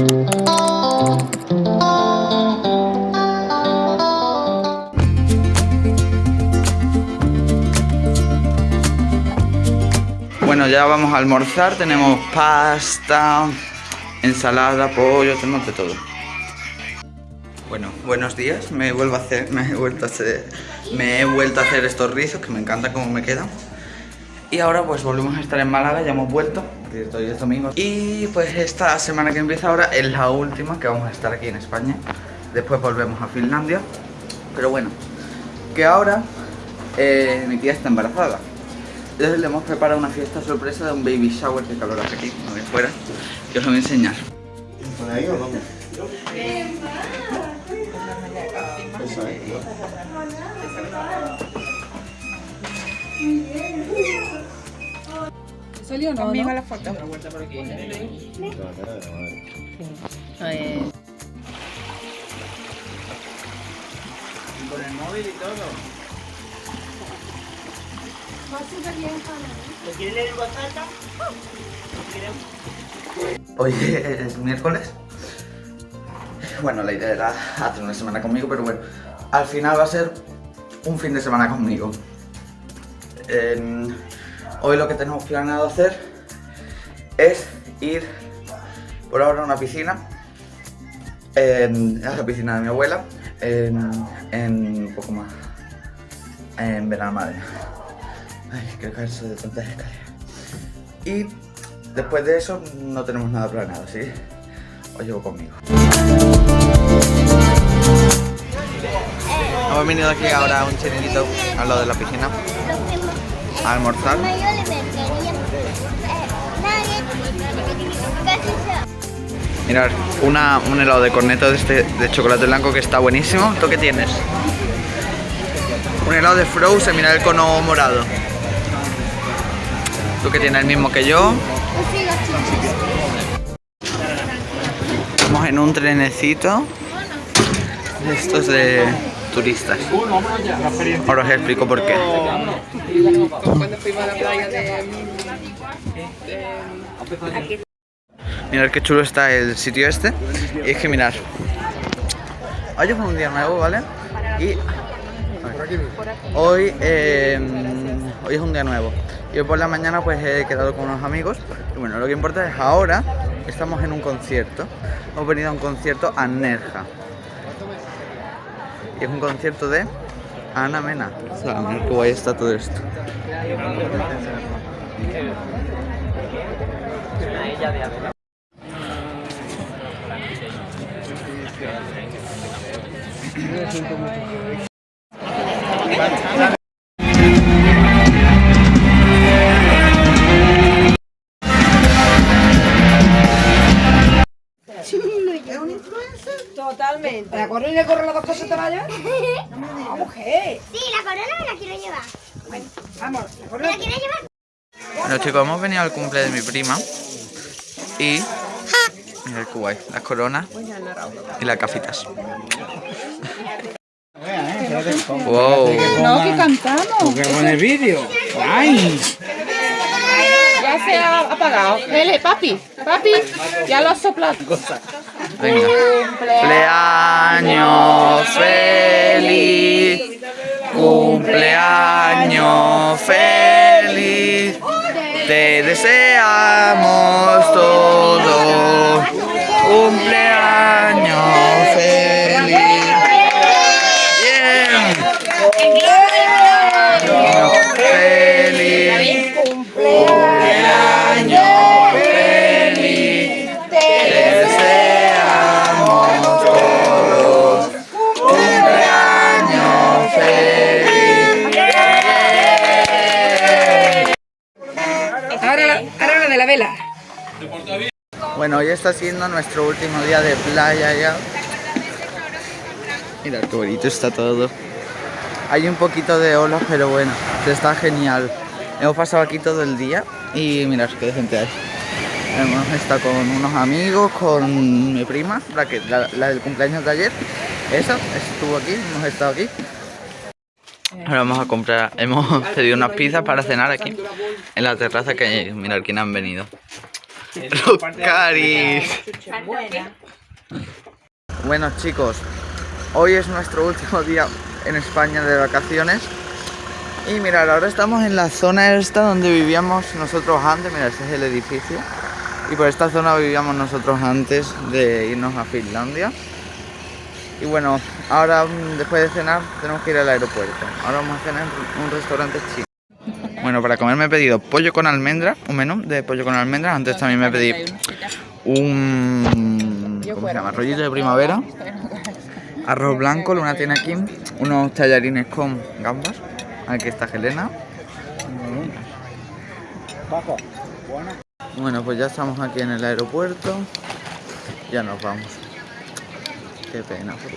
Bueno, ya vamos a almorzar, tenemos pasta, ensalada, pollo, tenemos de todo. Bueno, buenos días, me vuelvo a hacer, me he vuelto a hacer, estos rizos que me encanta cómo me quedan. Y ahora pues volvemos a estar en Málaga, ya hemos vuelto, hoy es domingo. Y pues esta semana que empieza ahora es la última que vamos a estar aquí en España. Después volvemos a Finlandia. Pero bueno, que ahora eh, mi tía está embarazada. Entonces le hemos preparado una fiesta sorpresa de un baby shower que calor hace aquí, no fuera, que os lo voy a enseñar. ¿Por ahí o no? Esa es, ¿Salió o no? Conmigo no? la foto. Con el móvil y todo. Hoy es miércoles. Bueno, la idea era hacer una semana conmigo, pero bueno, al final va a ser un fin de semana conmigo. En- hoy lo que tenemos planeado hacer es ir por ahora a una piscina, en, a la piscina de mi abuela, en, en un poco más, en Benalmádena. Ay, creo que eso de tantas escaleras. Y después de eso no tenemos nada planeado, ¿sí? Os llevo conmigo. Hemos venido aquí ahora a un chiringuito al lado de la piscina a almorzar. Mirad, una, un helado de corneto de, este, de chocolate blanco que está buenísimo. ¿Tú qué tienes? Un helado de Frozen, mirad el cono morado. ¿Tú que tienes el mismo que yo? Estamos en un trenecito estos de turistas. Ahora os explico por qué. Mirad qué chulo está el sitio este. Y es que mirad. Hoy es un día nuevo, ¿vale? Y hoy, eh, hoy es un día nuevo. Y hoy por la mañana pues he quedado con unos amigos. Y bueno, lo que importa es ahora estamos en un concierto. Hemos venido a un concierto a Nerja. Es un concierto de Ana Mena. O sea, qué guay está todo esto. ¿La corona y le corre las dos cosas te vaya? No, mujer. Sí, la corona me la quiero llevar. Vamos, la ¿Me corona. la quieres llevar? Bueno chicos, hemos venido al cumple de mi prima y... Mirad qué guay, las coronas y las gafitas. Wow. No, que cantamos. Que pone vídeo. ¡Ay! Ya se ha apagado. Ele, papi, papi, ya lo has soplado. Venga. Cumpleaños feliz. Cumpleaños feliz. Te deseamos todo. Cumpleaños feliz. Bien. Feliz. Cumpleaños de la vela. Bueno, hoy está siendo nuestro último día de playa ya. Mirad qué bonito está todo. Hay un poquito de olas, pero bueno, está genial. Hemos pasado aquí todo el día y mirad qué gente hay. Hemos estado con unos amigos, con mi prima, la, que, la del cumpleaños de ayer. Esa, estuvo aquí, hemos estado aquí. Ahora vamos a comprar, hemos pedido unas pizzas para cenar aquí, en la terraza que mirad quién han venido. Los caris. Bueno chicos, hoy es nuestro último día en España de vacaciones. Y mirad, ahora estamos en la zona esta donde vivíamos nosotros antes. Mira, ese es el edificio. Y por esta zona vivíamos nosotros antes de irnos a Finlandia. Y bueno, ahora mm, después de cenar tenemos que ir al aeropuerto. Ahora vamos a cenar en un restaurante chino. Bueno, para comer me he pedido pollo con almendras, un menú de pollo con almendras. Antes también me pedí un ¿cómo se llama? rollito de primavera, arroz blanco, Luna tiene aquí, unos tallarines con gambas. Aquí está Helena. Bueno, pues ya estamos aquí en el aeropuerto. Ya nos vamos. Qué pena, por